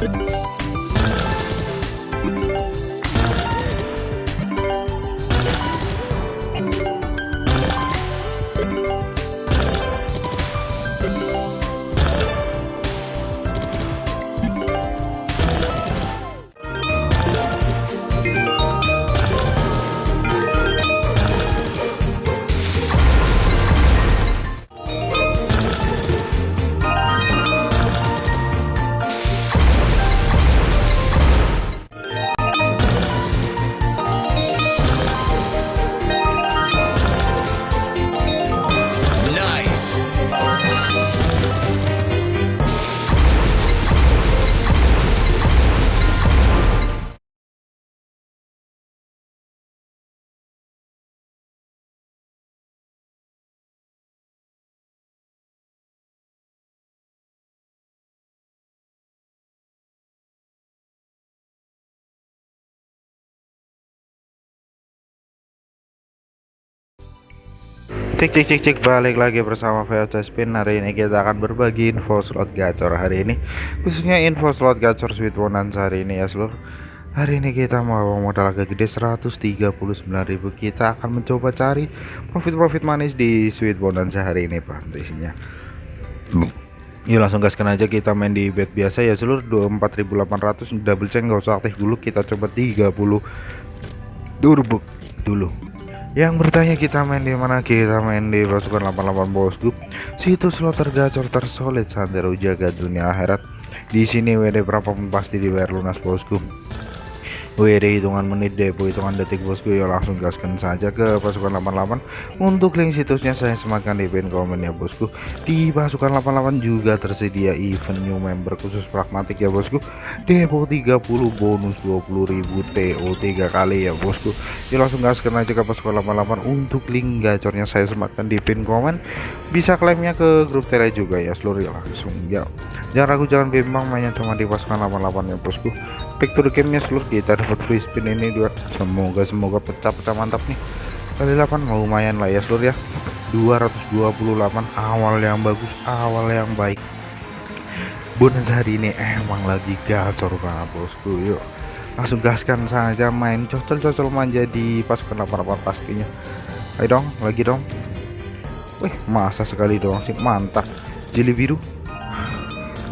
嗯。Cek cek cek cek balik lagi bersama VOC Spin. Hari ini kita akan berbagi info slot gacor hari ini. Khususnya info slot gacor Sweet Bonanza hari ini ya seluruh Hari ini kita mau modal agak gede 139.000 Kita akan mencoba cari profit-profit manis di Sweet Bonanza hari ini Pak Intinya Yuk langsung gaskan aja. Kita main di bet biasa ya seluruh 24.800 double check nggak usah aktif dulu. Kita coba 30 turbo dulu yang bertanya kita main di mana? Kita main di pasukan 88 bosku situs slot tergacor tersolid santero jaga dunia akhirat. Di sini WD berapapun pasti dibayar lunas bosku WD hitungan menit depo hitungan detik bosku. Ya langsung gaskan saja ke pasukan 88 untuk link situsnya saya sematkan di pin komen ya bosku. Di pasukan 88 juga tersedia event new member khusus pragmatik ya bosku. Depo 30 bonus 20.000 TO 3 kali ya bosku. Ya langsung gaskan aja ke pasukan 88 untuk link gacornya saya sematkan di pin komen bisa klaimnya ke grup tele juga ya seluruh ya langsung. Ya jangan ragu jangan bimbang mainnya cuma di pasukan 88 ya bosku. Back to the game nya seluruh kita dapat free spin ini dua semoga semoga pecah-pecah mantap nih. Kali 8 lumayan lah ya seluruh ya. 228 awal yang bagus awal yang baik. Bonus hari ini emang lagi gacor banget bosku. Yuk langsung gaskan saja main cocol-cocol manja di pasukan 88 pastinya. Ayo dong lagi dong. Wih masa sekali dong sih mantap. Jeli biru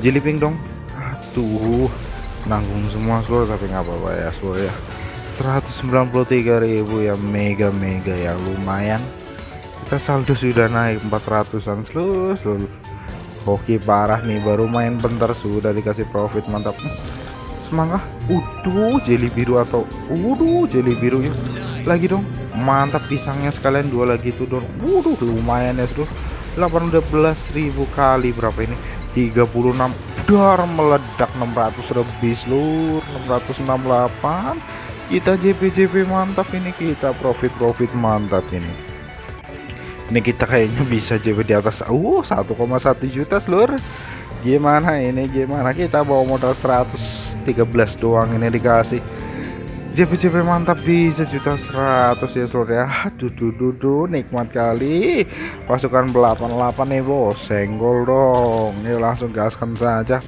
jeli pink dong. Aduh nanggung semua seluruh tapi nggak apa-apa ya seluruh ya. 193.000 ya mega mega ya lumayan. Kita saldo sudah naik 400an seluruh seluruh hoki parah nih baru main bentar sudah dikasih profit mantap. Semangat. Uduh jeli biru atau uduh jeli biru ya. Lagi dong mantap pisangnya sekalian dua lagi tuh dong waduh lumayan ya seluruh 18.000 kali berapa ini 36 dar meledak 600 lebih seluruh 668 kita JP-JP mantap ini kita profit-profit mantap ini. Ini kita kayaknya bisa JP di atas uh 1,1 juta seluruh. Gimana ini gimana? Kita bawa modal 113 doang ini dikasih JP-JP mantap bisa juta 100 ya seluruh ya. Aduh duh, duh, nikmat kali. Pasukan 88 nih bos senggol dong. Ini langsung gaskan saja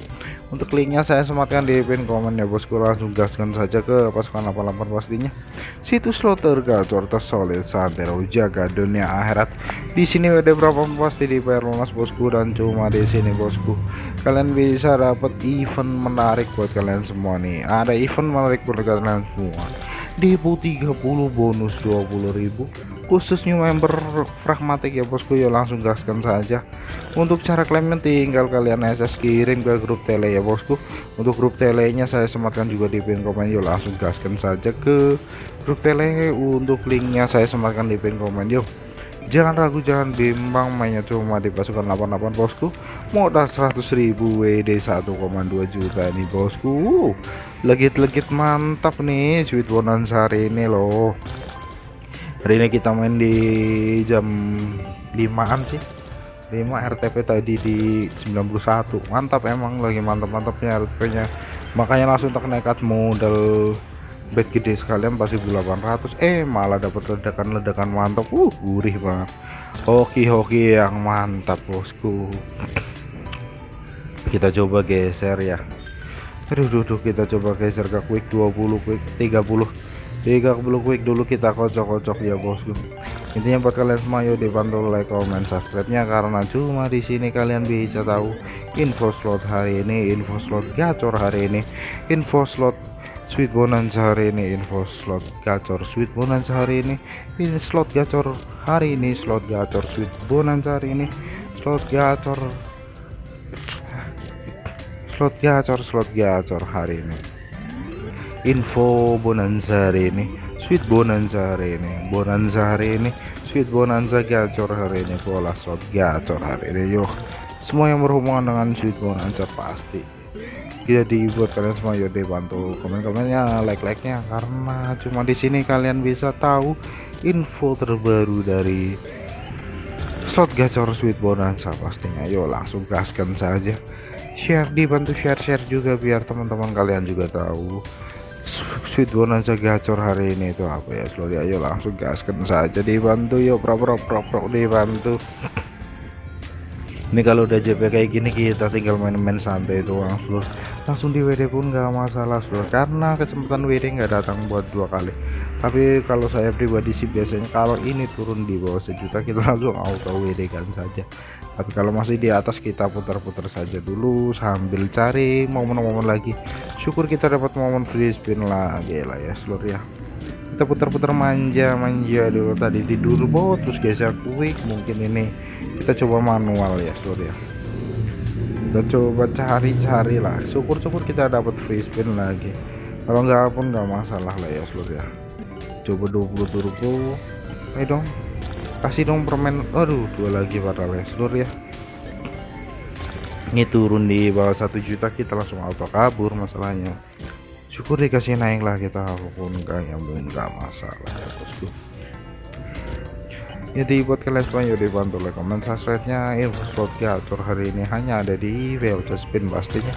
untuk linknya saya sematkan di pin komen ya bosku. Langsung gaskan saja ke pasukan 88 pastinya. Situs slot tergacor tersolid santero jaga dunia akhirat. Di sini ada berapa pasti dibayar lunas bosku? Dan cuma di sini bosku. Kalian bisa dapat event menarik buat kalian semua nih. Ada event menarik buat kalian semua. Depo 30 bonus 20.000 khusus new member pragmatik ya bosku ya langsung gaskan saja. Untuk cara klaimnya tinggal kalian SS kirim ke grup tele ya bosku. Untuk grup telenya saya sematkan juga di pin komen yuk langsung gaskan saja ke grup tele. Untuk linknya saya sematkan di pin komen yuk. Jangan ragu jangan bimbang mainnya cuma di pasukan 88 bosku. Modal 100.000 WD 1,2 juta nih bosku. Legit-legit mantap nih sweet bonanza hari ini loh hari ini kita main di jam 5an sih. 5 RTP tadi di 91 mantap emang lagi mantap-mantapnya RTP nya makanya langsung tak nekat modal bet gede sekalian pasti 800 eh malah dapat ledakan-ledakan mantap. Uh gurih banget. Hoki-hoki yang mantap bosku. Kita coba geser ya. Aduh duduk kita coba geser ke quick 20 quick 30 30 quick dulu kita kocok-kocok ya bosku intinya buat kalian semua yuk dibantu like comment subscribe nya karena cuma di sini kalian bisa tahu info slot hari ini info slot gacor hari ini info slot sweet bonanza hari ini info slot gacor sweet bonanza hari ini ini slot gacor hari ini slot gacor sweet bonanza hari ini slot gacor slot gacor slot gacor hari ini info bonanza hari ini. Sweet bonanza hari ini. Bonanza hari ini. Sweet bonanza gacor hari ini. Pola slot gacor hari ini. Yuk semua yang berhubungan dengan sweet bonanza pasti jadi buat kalian semua yuk deh bantu komen-komennya like-like nya karena cuma di sini kalian bisa tahu info terbaru dari slot gacor sweet bonanza pastinya. Yuk langsung gaskan saja. Share dibantu share-share juga biar teman-teman kalian juga tahu sweet bonanza gacor hari ini itu apa ya? Seluruh ayo langsung gaskan saja dibantu yuk pro pro pro pro dibantu. Ini kalau udah JP kayak gini kita tinggal main-main santai doang seluruh langsung di WD pun nggak masalah seluruh karena kesempatan WD nggak datang buat dua kali. Tapi kalau saya pribadi sih biasanya kalau ini turun di bawah sejuta kita langsung auto WD kan saja. Tapi kalau masih di atas kita putar-putar saja dulu sambil cari momen-momen lagi syukur kita dapat momen free spin lagi lah ya seluruh ya. Kita putar-putar manja-manja dulu tadi. Di dulu bot terus geser quick. Mungkin ini kita coba manual ya seluruh ya. Kita coba cari-cari lah. Syukur-syukur kita dapat free spin lagi. Kalau nggak pun nggak masalah lah ya seluruh ya. Coba 20 turbo ayo dong. Kasih dong permen. Aduh dua lagi padahal ya seluruh ya ini turun di bawah satu juta kita langsung auto kabur masalahnya. Syukur dikasih naik lah kita apa pun enggak yang nggak masalah ya bosku. Jadi buat kalian semua yuk dibantu like comment subscribe nya info slot gacor hari ini hanya ada di VLC spin pastinya.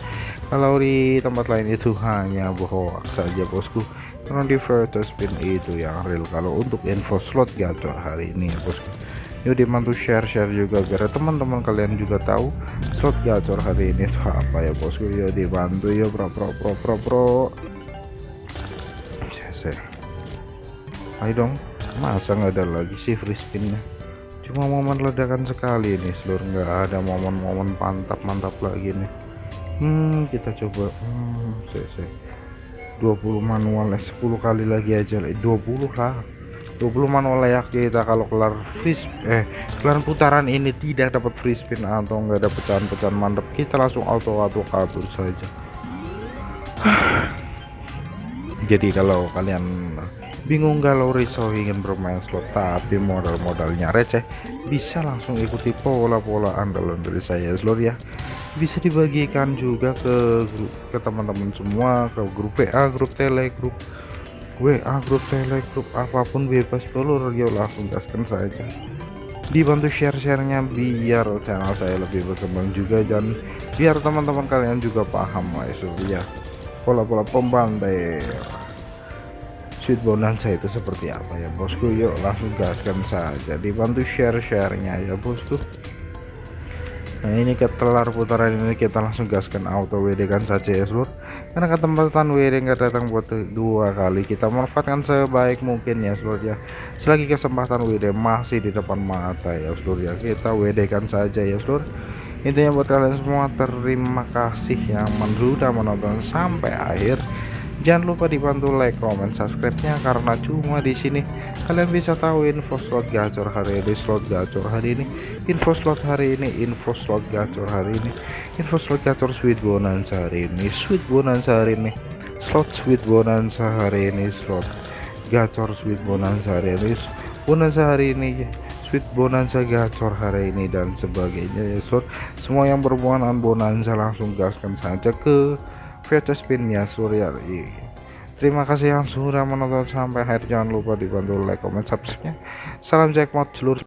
Kalau di tempat lain itu hanya bohong saja bosku. Karena di VLC spin itu yang real. Kalau untuk info slot gacor hari ini ya bosku yuk dibantu share-share juga biar teman-teman kalian juga tahu slot gacor hari ini itu apa ya bosku? Yuk dibantu yuk pro pro pro pro pro ayo dong masa nggak ada lagi sih free spinnya? Cuma momen ledakan sekali nih seluruh nggak ada momen-momen mantap mantap lagi nih. Hmm kita coba. Hmm, saya. 20 manual 10 kali lagi aja 20 lah 20 manual layak kita kalau kelar free eh kelar putaran ini tidak dapat free spin atau enggak ada pecahan-pecahan mantap kita langsung auto auto kabur saja. Jadi kalau kalian bingung galau risau ingin bermain slot tapi modal-modalnya receh bisa langsung ikuti pola-pola andalan dari saya seluruh ya. Bisa dibagikan juga ke ke teman-teman semua ke grup WA grup tele grup WA grup tele grup apa pun bebas pelur ya langsung gaskan saja dibantu share-sharenya biar channel saya lebih berkembang juga dan biar teman-teman kalian juga paham ya pola-pola pembantai. Sweet bonanza itu seperti apa ya bosku? Yuk langsung gaskan saja. Dibantu share-sharenya ya bosku nah ini ketelar putaran ini kita langsung gaskan auto WD kan saja ya seluruh karena kesempatan WD nggak datang buat dua kali kita manfaatkan sebaik mungkin ya seluruh ya. Selagi kesempatan WD masih di depan mata ya seluruh ya. Kita WD kan saja ya seluruh intinya buat kalian semua terima kasih yang sudah menonton sampai akhir. Jangan lupa dibantu like comment subscribe nya karena cuma di sini kalian bisa tahu info slot gacor hari ini slot gacor hari ini info slot hari ini info slot gacor hari ini info slot gacor sweet bonanza hari ini sweet bonanza hari ini slot sweet bonanza hari ini slot gacor sweet bonanza hari ini bonanza hari ini sweet bonanza gacor hari ini dan sebagainya ya slot semua yang berhubungan bonanza langsung gaskan saja ke VT spinnya Surya terima kasih yang sudah menonton sampai akhir. Jangan lupa dibantu like comment subscribe salam jackpot seluruh